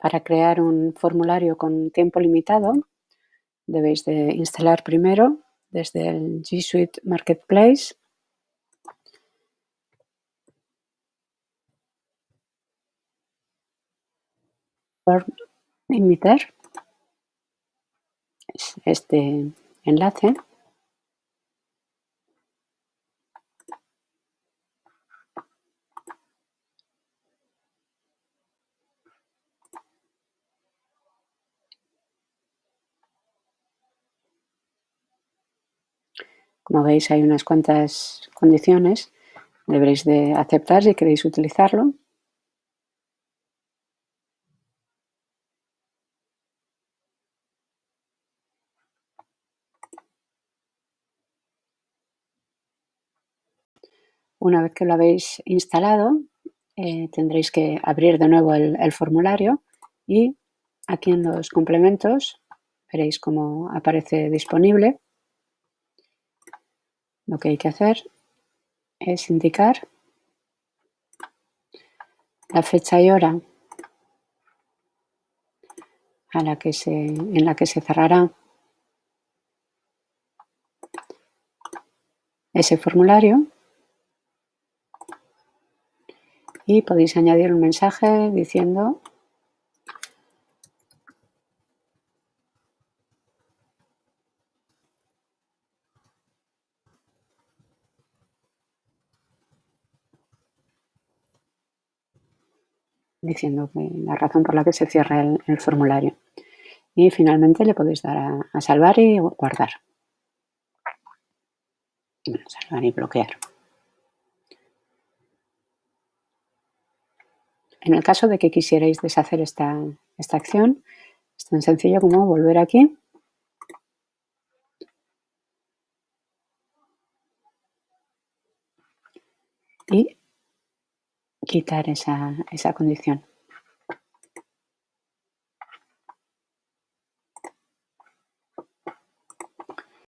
Para crear un formulario con tiempo limitado, debéis de instalar primero desde el G Suite Marketplace Limiter, este enlace. Como veis hay unas cuantas condiciones, deberéis de aceptar si queréis utilizarlo. Una vez que lo habéis instalado, eh, tendréis que abrir de nuevo el, formulario y aquí en los complementos veréis cómo aparece disponible. Lo que hay que hacer es indicar la fecha y hora a la que se, en la que se cerrará ese formulario. Y podéis añadir un mensaje diciendo diciendo que la razón por la que se cierra el, formulario. Y finalmente le podéis dar a, salvar y guardar. salvar y bloquear. En el caso de que quisierais deshacer esta, esta acción, es tan sencillo como volver aquí y quitar esa, esa condición.